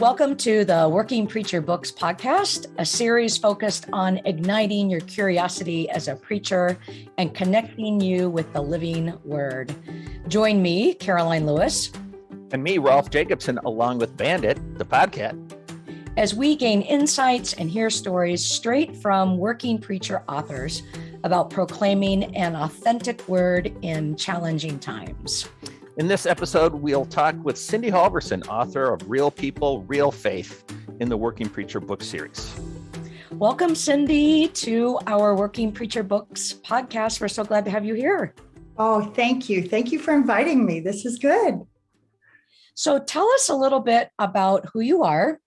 Welcome to the Working Preacher Books podcat, a series focused on igniting your curiosity as a preacher and connecting you with the living word. Join me, Karoline Lewis. And me, Rolf Jacobson, along with Bandit, the podcast. As we gain insights and hear stories straight from working preacher authors about proclaiming an authentic word in challenging times. In this episode, we'll talk with Cindy Halverson, author of Real People, Real Faith in the Working Preacher book series. Welcome, Cindy, to our Working Preacher Books podcast. We're so glad to have you here. Oh, thank you. Thank you for inviting me. This is good. So, tell us a little bit about who you are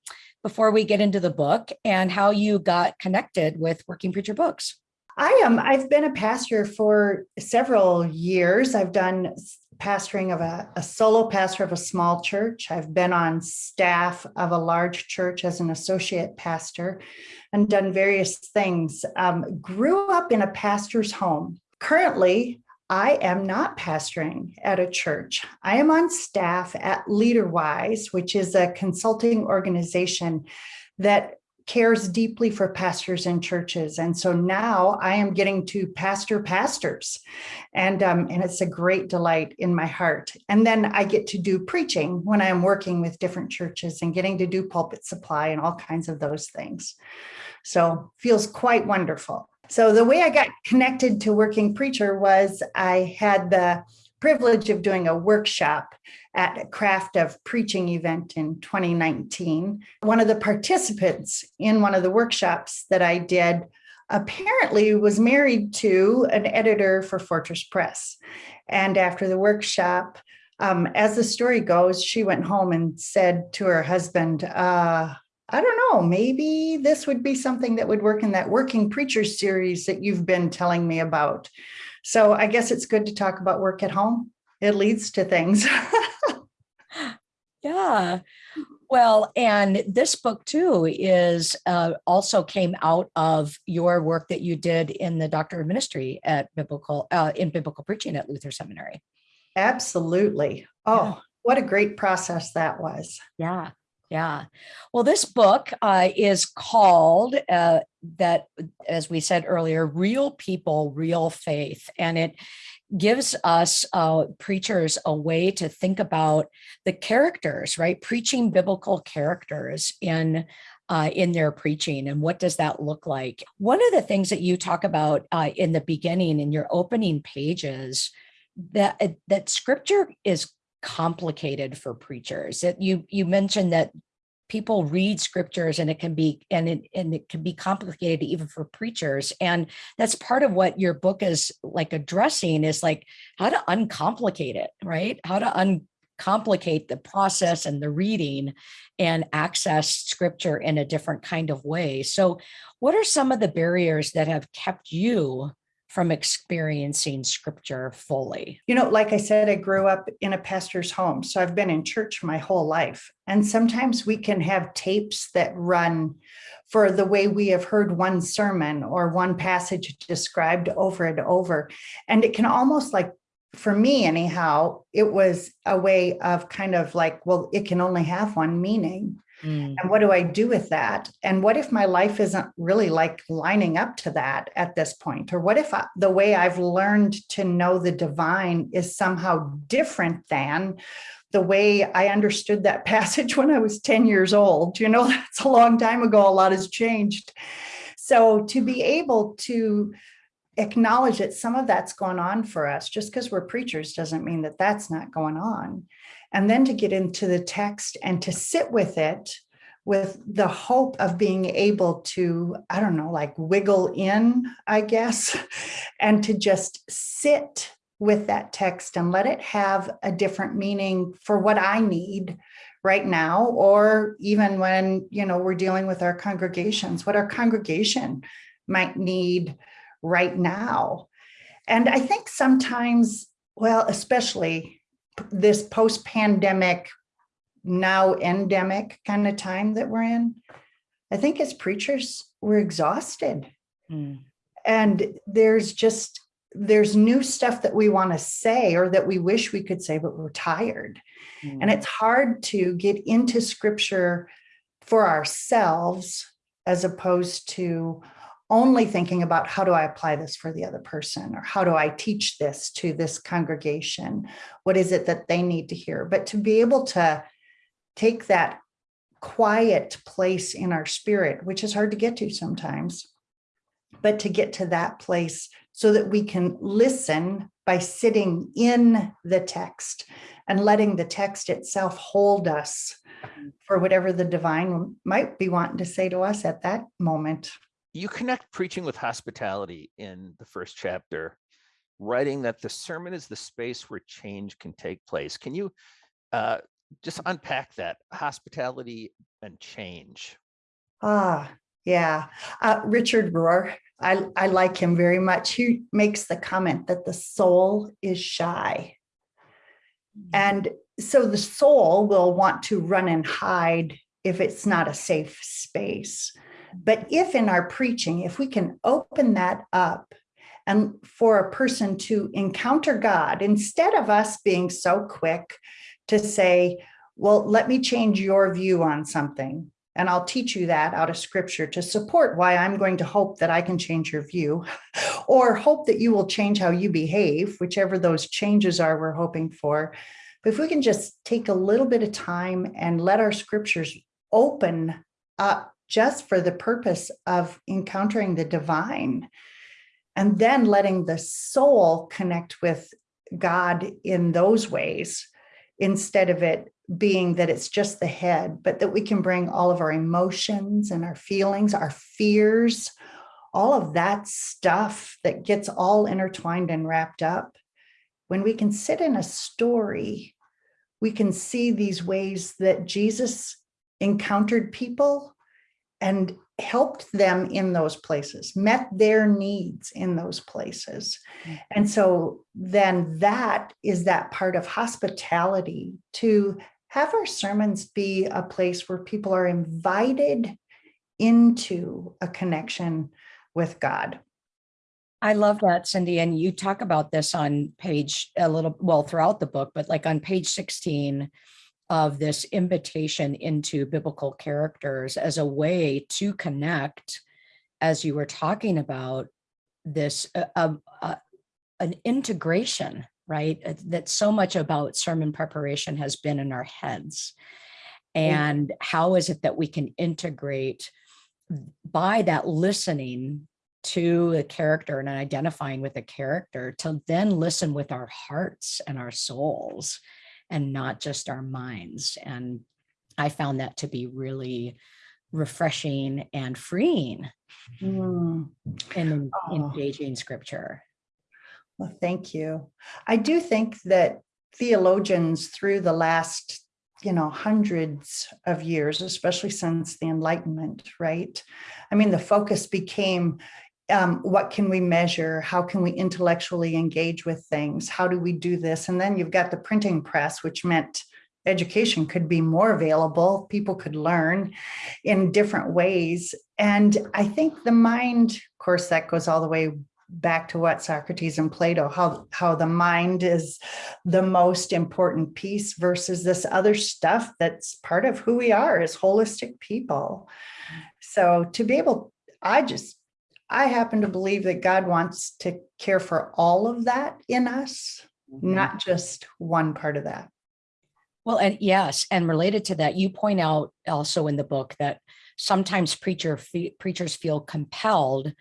before we get into the book and how you got connected with Working Preacher Books. I am. I've been a pastor for several years. I've done pastoring of a, a, solo pastor of a small church. I've been on staff of a large church as an associate pastor and done various things. Um, grew up in a pastor's home. Currently, I am not pastoring at a church. I am on staff at LeaderWise, which is a consulting organization that cares deeply for pastors and churches. And so now I am getting to pastor pastors. And, um, and it's a great delight in my heart. And then I get to do preaching when I'm working with different churches and getting to do pulpit supply and all kinds of those things. So feels quite wonderful. So the way I got connected to working preacher was I had the privilege of doing a workshop at a craft of preaching event in 2019. One of the participants in one of the workshops that I did apparently was married to an editor for Fortress Press. And after the workshop, um, as the story goes, she went home and said to her husband, uh, I don't know, maybe this would be something that would work in that working preacher series that you've been telling me about. So I guess it's good to talk about work at home. It leads to things. yeah. Well, and this book too is uh, also came out of your work that you did in the doctor of ministry at biblical uh, in biblical preaching at Luther Seminary. Absolutely. Oh, yeah. what a great process that was. Yeah. Yeah. Well, this book uh, is called uh, that, as we said earlier, Real People, Real Faith. And it gives us uh, preachers a way to think about the characters, right? Preaching biblical characters in uh, in their preaching and what does that look like one of the things that you talk about uh, in the beginning in your opening pages that that scripture is complicated for preachers. You you mentioned that people read scriptures and it can be and it, and it can be complicated even for preachers. And that's part of what your book is like addressing is like how to uncomplicate it right? How to uncomplicate the process and the reading and access scripture in a different kind of way. So what are some of the barriers that have kept you from experiencing scripture fully? You know, like I said, I grew up in a pastor's home. So I've been in church my whole life. And sometimes we can have tapes that run for the way we have heard one sermon or one passage described over and over. And it can almost like, for me anyhow, it was a way of kind of like, well, it can only have one meaning. Mm. And what do I do with that? And what if my life isn't really like lining up to that at this point? Or what if I, the way I've learned to know the divine is somehow different than the way I understood that passage when I was 10 years old? You know, that's a long time ago. A lot has changed. So to be able to acknowledge that some of that's going on for us just because we're preachers doesn't mean that that's not going on and then to get into the text and to sit with it with the hope of being able to, I don't know, like wiggle in, I guess, and to just sit with that text and let it have a different meaning for what I need right now, or even when, you know, we're dealing with our congregations, what our congregation might need right now. And I think sometimes, well, especially this post-pandemic, now endemic kind of time that we're in, I think as preachers, we're exhausted. Mm. And there's just, there's new stuff that we want to say or that we wish we could say, but we're tired. Mm. And it's hard to get into scripture for ourselves as opposed to only thinking about how do I apply this for the other person or how do I teach this to this congregation? What is it that they need to hear? But to be able to take that quiet place in our spirit, which is hard to get to sometimes, but to get to that place so that we can listen by sitting in the text and letting the text itself hold us for whatever the divine might be wanting to say to us at that moment. You connect preaching with hospitality in the first chapter, writing that the sermon is the space where change can take place. Can you uh, just unpack that hospitality and change? Ah, yeah. Uh, Richard Rohr, I, I like him very much. He makes the comment that the soul is shy. And so the soul will want to run and hide if it's not a safe space. But if in our preaching, if we can open that up and for a person to encounter God, instead of us being so quick to say, well, let me change your view on something. And I'll teach you that out of scripture to support why I'm going to hope that I can change your view or hope that you will change how you behave, whichever those changes are we're hoping for. But if we can just take a little bit of time and let our scriptures open up just for the purpose of encountering the divine and then letting the soul connect with God in those ways instead of it being that it's just the head, but that we can bring all of our emotions and our feelings, our fears, all of that stuff that gets all intertwined and wrapped up. When we can sit in a story, we can see these ways that Jesus encountered people and helped them in those places, met their needs in those places. Mm. And so then that is that part of hospitality to have our sermons be a place where people are invited into a connection with God. I love that, Cindy. And you talk about this on page a little, well, throughout the book, but like on page 16 of this invitation into biblical characters as a way to connect, as you were talking about this, uh, uh, uh, an integration, right? Uh, That so much about sermon preparation has been in our heads. And how is it that we can integrate by that listening to a character and identifying with a character to then listen with our hearts and our souls and not just our minds. And I found that to be really refreshing and freeing Mm. in Oh. engaging scripture. Well, thank you. I do think that theologians through the last, you know, hundreds of years, especially since the Enlightenment, right? I mean, the focus became um, what can we measure? How can we intellectually engage with things? How do we do this? And then you've got the printing press, which meant education could be more available. People could learn in different ways. And I think the mind, of course, that goes all the way back to what Socrates and Plato, how, how the mind is the most important piece versus this other stuff that's part of who we are as holistic people. So to be able, I just, I happen to believe that God wants to care for all of that in us, mm-hmm. not just one part of that. Well, and yes, and related to that, you point out also in the book that sometimes preacher fe- preachers feel compelled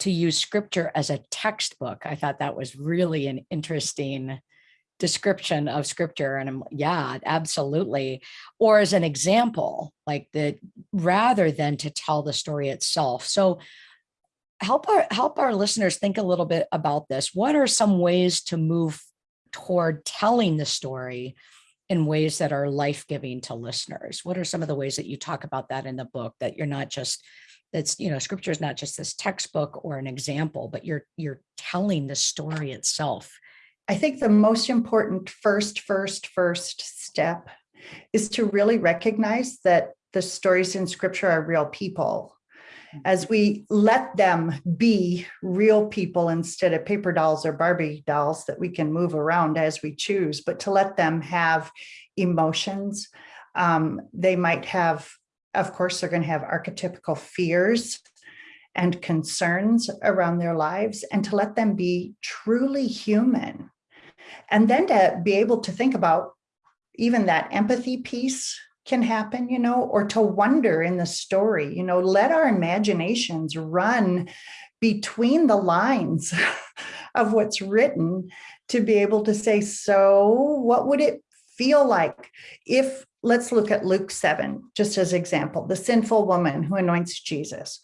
to use scripture as a textbook. I thought that was really an interesting description of scripture and I'm yeah absolutely. Or as an example like that rather than to tell the story itself. So help our help our listeners think a little bit about this. What are some ways to move toward telling the story in ways that are life-giving to listeners? What are some of the ways that you talk about that in the book that you're not just that's you know scripture is not just this textbook or an example but you're you're telling the story itself I think the most important first, first, first step is to really recognize that the stories in scripture are real people. As we let them be real people instead of paper dolls or Barbie dolls that we can move around as we choose, but to let them have emotions, Um, they might have, of course, they're going to have archetypical fears and concerns around their lives and to let them be truly human. And then to be able to think about even that empathy piece can happen, you know, or to wonder in the story, you know, let our imaginations run between the lines of what's written to be able to say, so what would it feel like if, let's look at Luke 7, just as example, the sinful woman who anoints Jesus.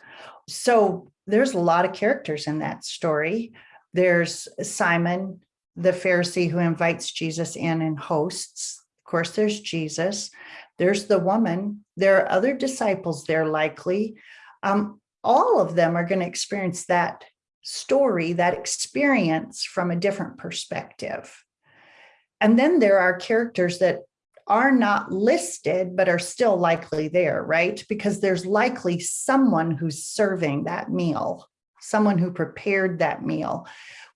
So there's a lot of characters in that story. There's Simon, the Pharisee who invites Jesus in and hosts. Of course, there's Jesus. There's the woman. There are other disciples there likely. Um, all of them are going to experience that story, that experience from a different perspective. And then there are characters that are not listed, but are still likely there, right? Because there's likely someone who's serving that meal, someone who prepared that meal.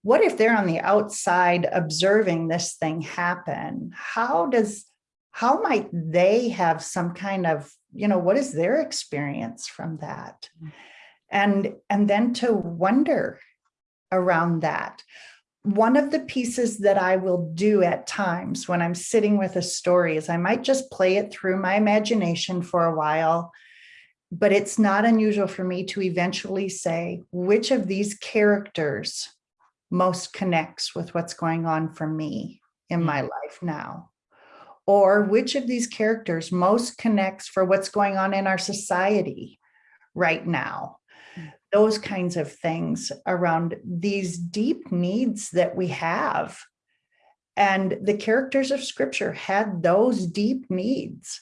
What if they're on the outside observing this thing happen? How does, how might they have some kind of, you know, what is their experience from that? Mm. And, and then to wonder around that one of the pieces that I will do at times when I'm sitting with a story is I might just play it through my imagination for a while, but it's not unusual for me to eventually say which of these characters most connects with what's going on for me in mm. my life now or which of these characters most connects for what's going on in our society right now mm. those kinds of things around these deep needs that we have. And the characters of scripture had those deep needs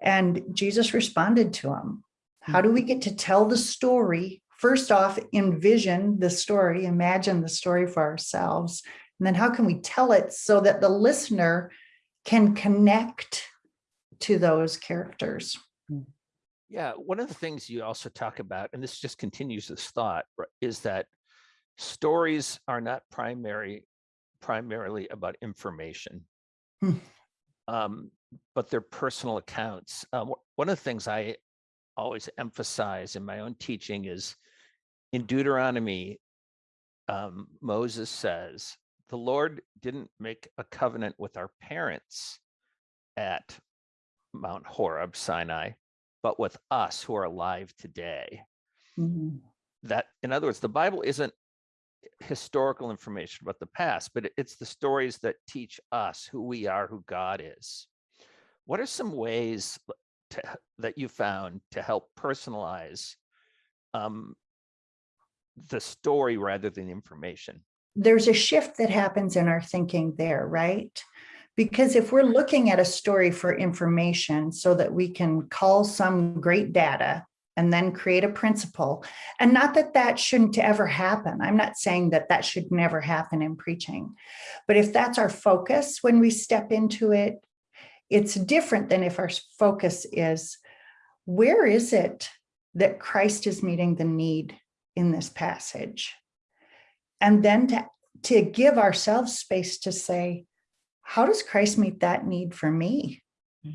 and Jesus responded to them. How mm. do we get to tell the story? First off, envision the story, imagine the story for ourselves. And then how can we tell it so that the listener can connect to those characters? Yeah, one of the things you also talk about, and this just continues this thought, is that stories are not primary, primarily about information, Hmm. um, but they're personal accounts. Um, one of the things I always emphasize in my own teaching is in Deuteronomy, um, Moses says, the Lord didn't make a covenant with our parents at Mount Horeb, Sinai, but with us who are alive today. Mhm. That, in other words, the Bible isn't historical information about the past, but it's the stories that teach us who we are, who God is. What are some ways to, that you found to help personalize um, the story rather than information? there's a shift that happens in our thinking there, right? Because if we're looking at a story for information so that we can call some great data and then create a principle, and not that that shouldn't ever happen. I'm not saying that that should never happen in preaching. But if that's our focus when we step into it, it's different than if our focus is, where is it that Christ is meeting the need in this passage? and then to, to give ourselves space to say, how does Christ meet that need for me? Hmm.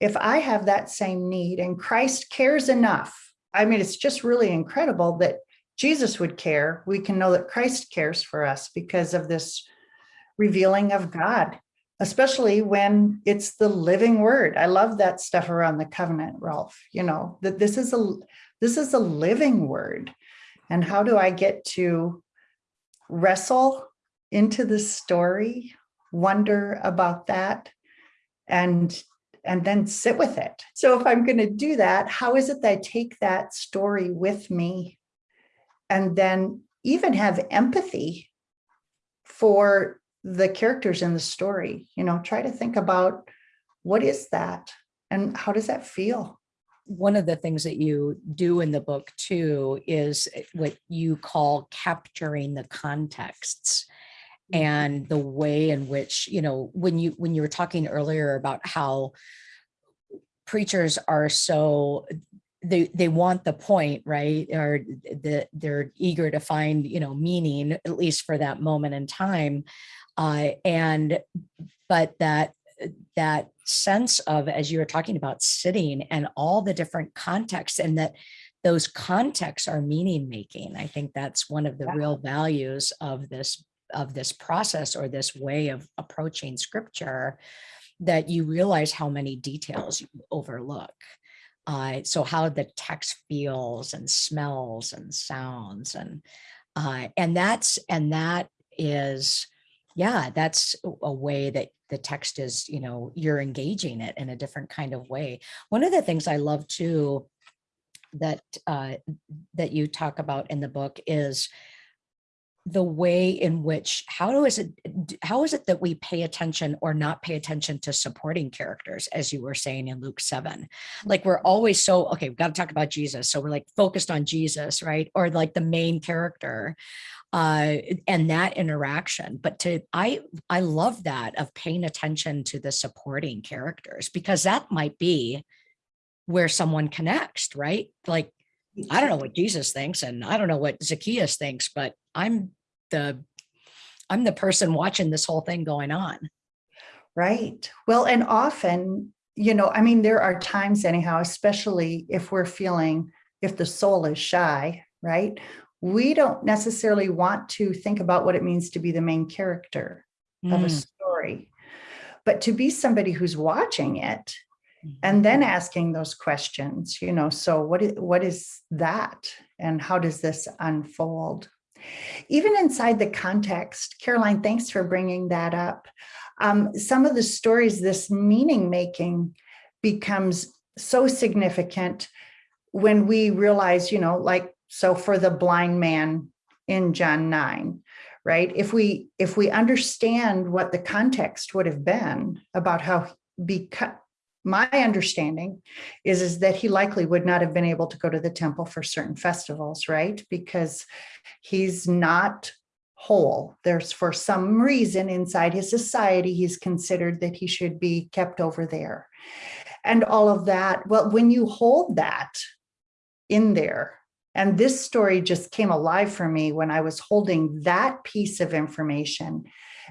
If I have that same need and Christ cares enough, I mean, it's just really incredible that Jesus would care. We can know that Christ cares for us because of this revealing of God, especially when it's the living word. I love that stuff around the covenant, Rolf, you know, that this is a this is a living word. And how do I get to wrestle into the story, wonder about that, and and then sit with it. So if I'm going to do that, how is it that I take that story with me and then even have empathy for the characters in the story? You know, try to think about what is that and how does that feel? one of the things that you do in the book too is eh, what you call capturing the contexts and the way in which you know when you when you were talking earlier about how preachers are so they they want the point right or that they're eager to find you know meaning at least for that moment in time uh and but that that sense of, as you were talking about sitting and all the different contexts and that those contexts are meaning making. I think that's one of the Yeah. real values of this of this process or this way of approaching scripture that you realize how many details you overlook. Uh, so how the text feels and smells and sounds and uh, and that's and that is yeah that's a- way that the text is you know you're engaging it in a different kind of way. One of the things i love too that uh, that you talk about in the book is the way in which how do is it how is it that we pay attention or not pay attention to supporting characters as you were saying in luke 7 like we're always so okay we've got to talk about jesus so we're like focused on jesus right? Or like the main character uh and that interaction. But to i i love that of paying attention to the supporting characters because that might be where someone connects right? Like I don't know what Jesus thinks and I don't know what Zacchaeus thinks, but I'm the I'm the person watching this whole thing going on. Right. Well, and often, you know, I mean, there are times anyhow, especially if we're feeling, if the soul is shy, right? We don't necessarily want to think about what it means to be the main character of a Mm, story. But to be somebody who's watching it mhm. and then asking those questions, you know, so what is, what is that? And how does this unfold? Even inside the context, Karoline, thanks for bringing that up. Um, some of the stories, this meaning making becomes so significant when we realize, you know, like, so for the blind man in John 9, right? If we if we understand what the context would have been about how because my understanding is is that he likely would not have been able to go to the temple for certain festivals, right? Because he's not whole. There's for some reason inside his society, he's considered that he should be kept over there. And all of that. Well, when you hold that in there, and this story just came alive for me when I was holding that piece of information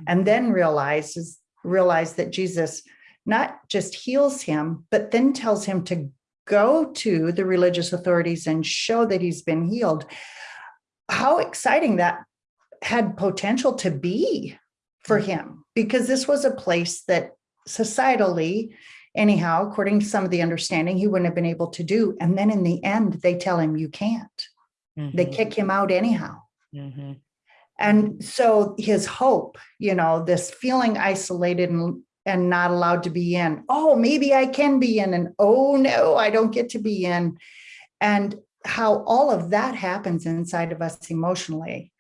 and then realizes realized that Jesus not just heals him, but then tells him to go to the religious authorities and show that he's been healed. How exciting that had potential to be for him, because this was a place that societally, anyhow, according to some of the understanding, he wouldn't have been able to do. And then in the end, they tell him you can't. They Mhm, kick him out anyhow. mhm, And so his hope, you know, this feeling isolated and, and not allowed to be in, oh, maybe I can be in, and oh no, I don't get to be in. And how all of that happens inside of us emotionally.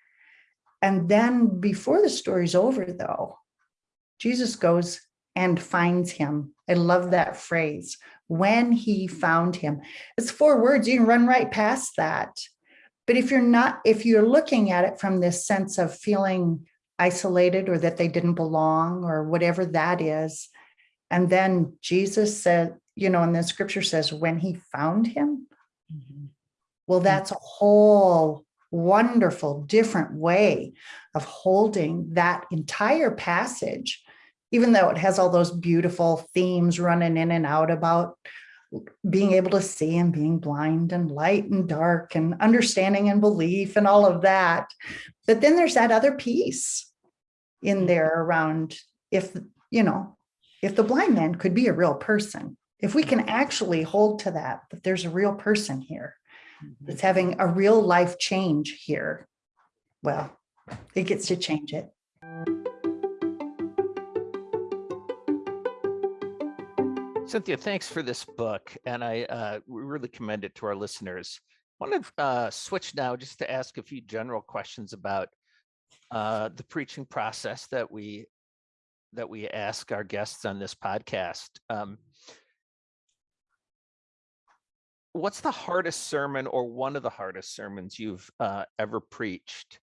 And then before the story's over, though, Jesus goes and finds him. I love that phrase. When he found him. It's four words. You can run right past that. But if you're not, if you're looking at it from this sense of feeling isolated or that they didn't belong or whatever that is, and then Jesus said, you know, and the scripture says, when he found him, mhm. well, that's a whole wonderful, different way of holding that entire passage, even though it has all those beautiful themes running in and out about being able to see and being blind and light and dark and understanding and belief and all of that. But then there's that other piece in there around if, you know, if the blind man could be a real person, if we can actually hold to that, that there's a real person here Mhm. that's having a real life change here, well, it gets to change it. Cynthia, thanks for this book, and I uh, really commend it to our listeners. I want to uh, switch now just to ask a few general questions about uh, the preaching process that we that we ask our guests on this podcast. Um, what's the hardest sermon or one of the hardest sermons you've uh, ever preached,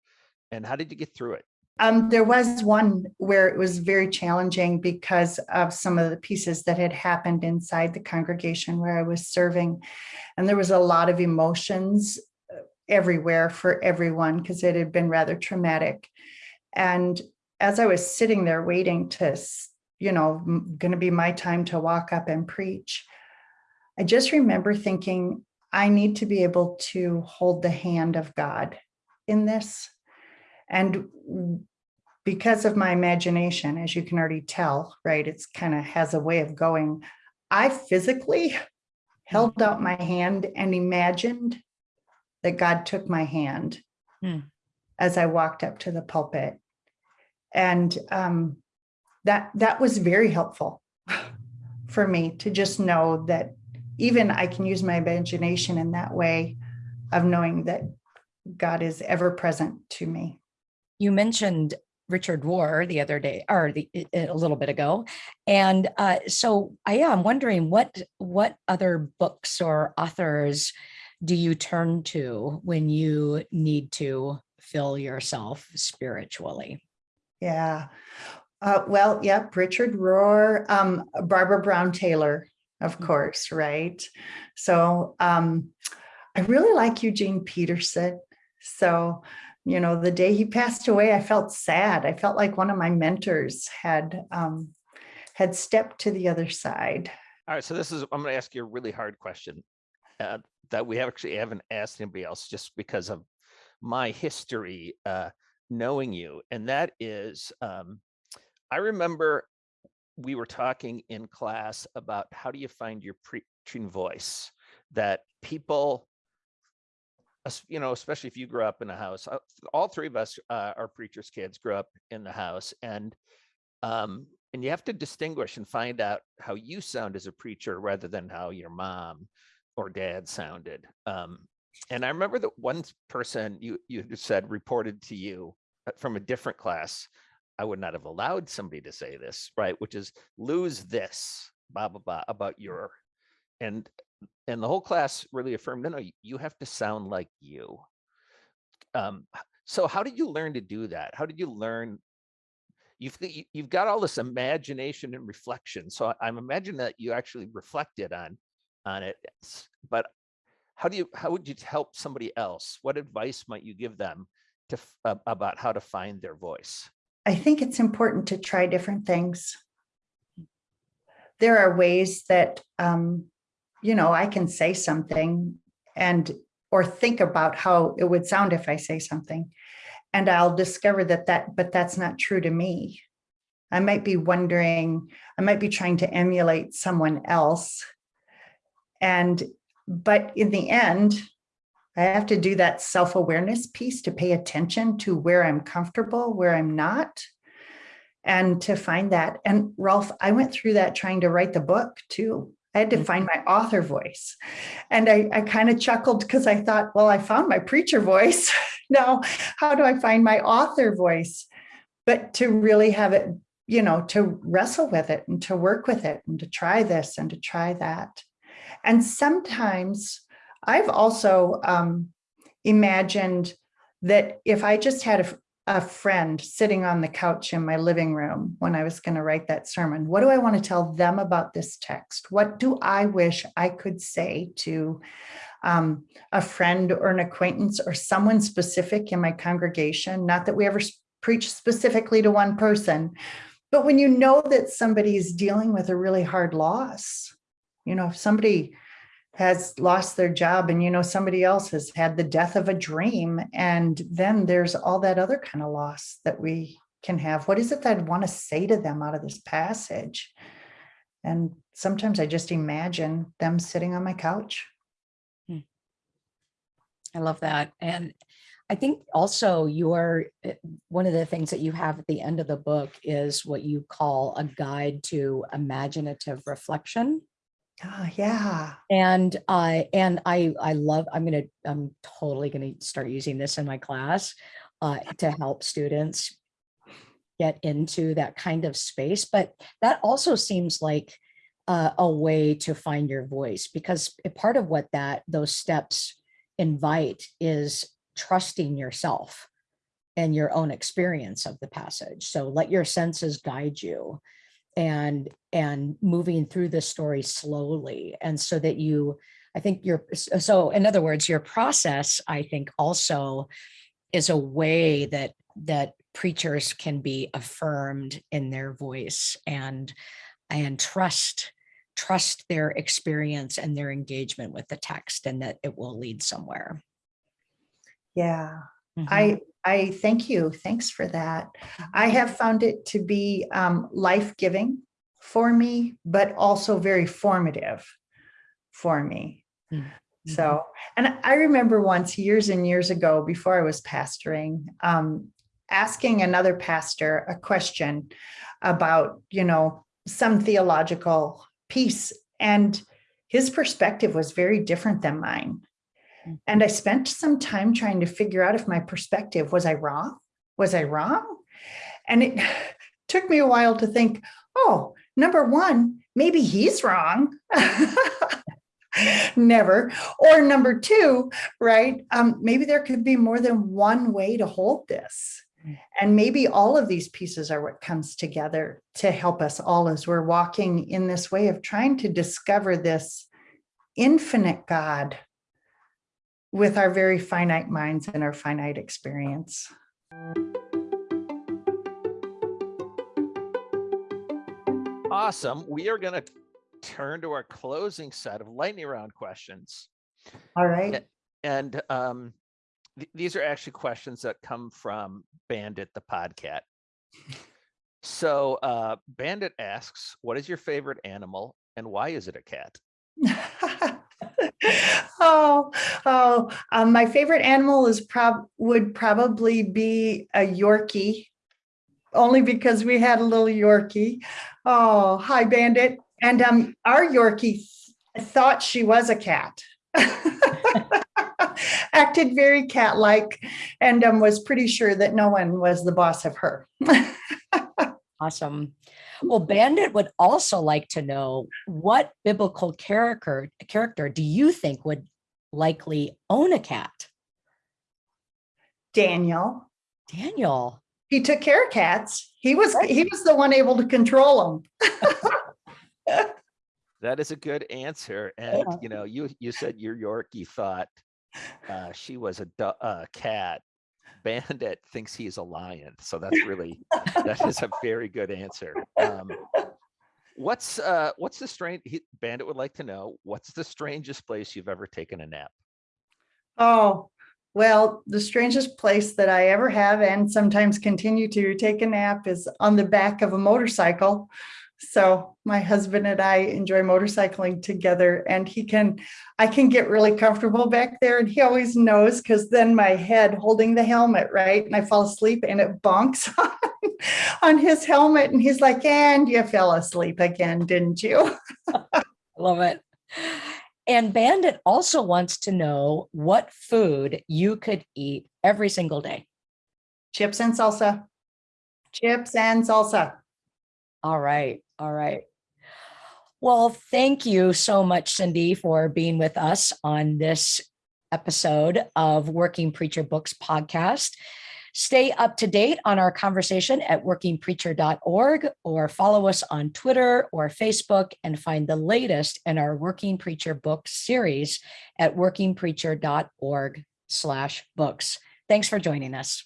and how did you get through it? Um, there was one where it was very challenging because of some of the pieces that had happened inside the congregation where I was serving. And there was a lot of emotions uh, everywhere for everyone because it had been rather traumatic. And as I was sitting there waiting to, you know, going to be my time to walk up and preach. I just remember thinking, I need to be able to hold the hand of God in this. And because of my imagination, as you can already tell, right, it's kind of has a way of going. I physically held out my hand and imagined that God took my hand Hmm. as I walked up to the pulpit. And um, that that was very helpful for me to just know that even I can use my imagination in that way of knowing that God is ever present to me. You mentioned Richard Rohr the other day, or the, a little bit ago. And uh, so I am wondering what, what other books or authors do you turn to when you need to fill yourself spiritually? Yeah. Uh, well, yep, Richard Rohr, um, Barbara Brown Taylor, of course, right? So um, I really like Eugene Peterson. So, you know, the day he passed away, I felt sad. I felt like one of my mentors had um, had stepped to the other side. All right, so this is, I'm gonna ask you a really hard question uh, that we actually haven't asked anybody else just because of my history uh, knowing you. And that is, um, I remember we were talking in class about how do you find your preaching voice that people you know, especially if you grew up in a house, uh, all three of us uh, are preachers' kids, grew up in the house, and um, and you have to distinguish and find out how you sound as a preacher rather than how your mom or dad sounded. Um, and I remember that one person you you said reported to you uh, from a different class. I would not have allowed somebody to say this, right? Which is lose this, blah blah blah, about your, and and the whole class really affirmed, no, no, you have to sound like you. Um, so how did you learn to do that? How did you learn? You've you- you've got all this imagination and reflection. So I'm imagining that you actually reflected on on it. But how do you how would you help somebody else? What advice might you give them to ab- about how to find their voice? I think it's important to try different things. There are ways that, um, you know, I can say something and or think about how it would sound if I say something. And I'll discover that that, but that's not true to me. I might be wondering, I might be trying to emulate someone else. And, but in the end, I have to do that self-awareness piece to pay attention to where I'm comfortable, where I'm not, and to find that. And Rolf, I went through that trying to write the book too. I had to find my author voice. And I, I kind of chuckled because I thought, well, I found my preacher voice. now, how do I find my author voice? But to really have it, you know, to wrestle with it and to work with it and to try this and to try that. And sometimes I've also um, imagined that if I just had a, a friend sitting on the couch in my living room when I was going to write that sermon, what do I want to tell them about this text? What do I wish I could say to um, a friend or an acquaintance or someone specific in my congregation? Not that we ever preach specifically to one person, but when you know that somebody is dealing with a really hard loss, you know, if somebody has lost their job and you know somebody else has had the death of a dream and then there's all that other kind of loss that we can have what is it that i'd want to say to them out of this passage and sometimes i just imagine them sitting on my couch I love that. And I think also your, eh, one of the things that you have at the end of the book is what you call a guide to imaginative reflection. Oh yeah And I, and I, I love, I'm gonna, I'm totally gonna start using this in my class uh, to help students get into that kind of space. But that also seems like uh, a way to find your voice because part of what that, those steps invite is trusting yourself and your own experience of the passage. So let your senses guide you and and moving through the story slowly and so that you i think you're uh, so in other words your process i think also is a way that that preachers can be affirmed in their voice and and trust trust their experience and their engagement with the text and that it will lead somewhere. Yeah, Mhm. I, I thank you. Thanks for that. I have found it to be um, life-giving for me, but also very formative for me. Mhm. So, and I remember once years and years ago, before I was pastoring, um, asking another pastor a question about, you know, some theological piece. And his perspective was very different than mine. And I spent some time trying to figure out if my perspective, was I wrong? Was I wrong? And it took me a while to think, oh, number one, maybe he's wrong. Never. Or number two, right? Um, maybe there could be more than one way to hold this. And maybe all of these pieces are what comes together to help us all as we're walking in this way of trying to discover this infinite God with our very finite minds and our finite experience. Awesome. We are going to turn to our closing set of lightning round questions. All right. And um, th- these are actually questions that come from Bandit the Podcat. So uh, Bandit asks, what is your favorite animal and why is it a cat? oh, oh, um, my favorite animal is prob would probably be a Yorkie, only because we had a little Yorkie. Oh, hi, Bandit. And um, our Yorkie th- thought she was a cat. Acted very cat-like and um, was pretty sure that no one was the boss of her. Awesome. Well, Bandit would also like to know what biblical character character do you think would likely own a cat? Daniel, Daniel. he took care of cats. He was he was the one able to control them. That is a good answer. And, you know, you, you said your Yorkie thought uh, she was a uh, cat. Bandit thinks he's a lion. So that's really, that is a very good answer. Um, what's, uh, what's the strange, he, Bandit would like to know, what's the strangest place you've ever taken a nap? Oh, well, the strangest place that I ever have and sometimes continue to take a nap is on the back of a motorcycle. So my husband and I enjoy motorcycling together and he can, I can get really comfortable back there and he always knows because then my head holding the helmet, right? And I fall asleep and it bonks on, on his helmet and he's like, and you fell asleep again, didn't you? I love it. And Bandit also wants to know what food you could eat every single day. Chips and salsa. Chips and salsa. All right. All right. Well, thank you so much, Cindy, for being with us on this episode of Working Preacher Books podcast. Stay up to date on our conversation at workingpreacher.org or follow us on Twitter or Facebook and find the latest in our Working Preacher Books series at workingpreacher.org slash books. Thanks for joining us.